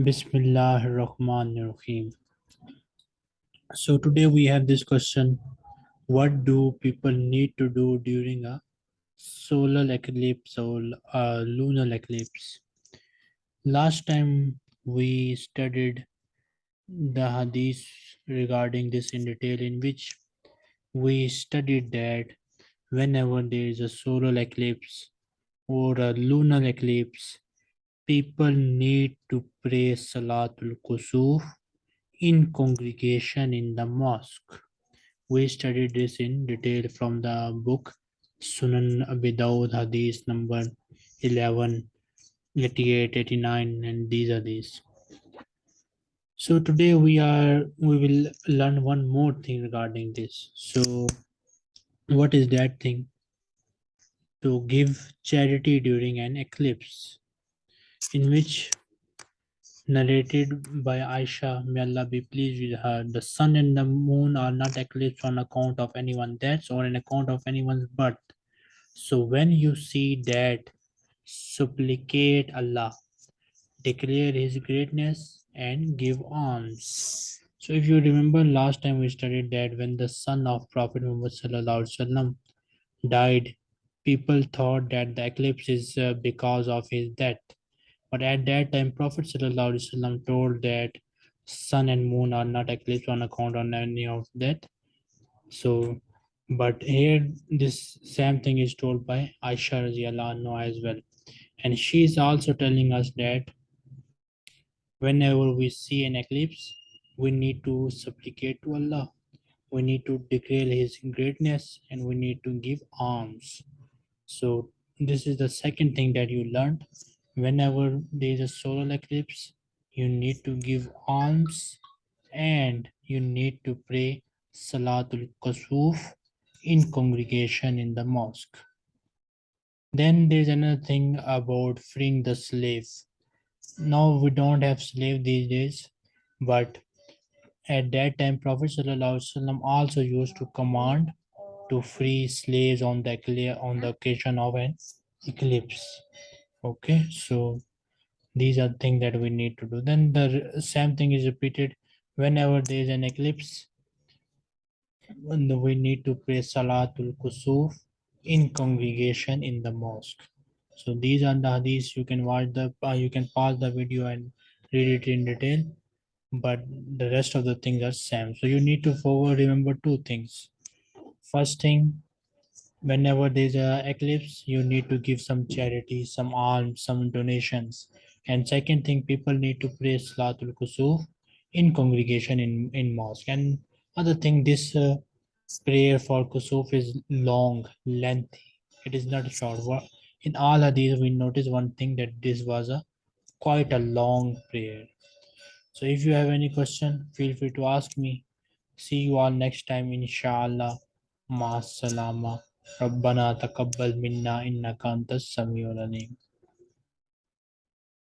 Bismillah ar-Rahman ar-Rahim. So today we have this question. What do people need to do during a solar eclipse or a lunar eclipse? Last time we studied the hadith regarding this in detail in which we studied that whenever there is a solar eclipse or a lunar eclipse, people need to pray Salatul Kusuf in congregation in the mosque. We studied this in detail from the book Sunan Abi Dawud Hadith number 11, 88, 89, and these are these. So today we are we will learn one more thing regarding this. So what is that thing? To give charity during an eclipse, in which narrated by Aisha, may Allah be pleased with her, the sun and the moon are not eclipsed on account of anyone's death or on account of anyone's birth. So when you see that, supplicate Allah, declare His greatness, and give alms. So if you remember last time we studied that when the son of Prophet Muhammad sallam, died, people thought that the eclipse is uh, because of his death. But at that time, Prophet ﷺ told that sun and moon are not eclipsed on account of any of that. So, but here this same thing is told by Aisha as well. And she is also telling us that whenever we see an eclipse, we need to supplicate to Allah. We need to declare His greatness and we need to give alms. So this is the second thing that you learned whenever there is a solar eclipse, you need to give alms and you need to pray Salatul Kusuf in congregation in the mosque. Then there's another thing about freeing the slave. Now we don't have slave these days, but at that time Prophet also used to command to free slaves on the on the occasion of an eclipse okay so these are things that we need to do. Then the same thing is repeated. Whenever there is an eclipse we need to pray salatul kusuf in congregation in the mosque. So these are the hadiths you can watch the uh, you can pause the video and read it in detail. But the rest of the things are same. So you need to forward remember two things. First thing whenever there's a eclipse you need to give some charity some alms some donations. And second thing people need to pray salatul kusuf in congregation in in mosque. And other thing this uh, prayer for kusuf is long lengthy. It is not short. In all of these we notice one thing that this was a quite a long prayer. So if you have any question feel free to ask me. See you all next time inshallah. Ma salama ربنا تقبل منا انك انت السميع العليم.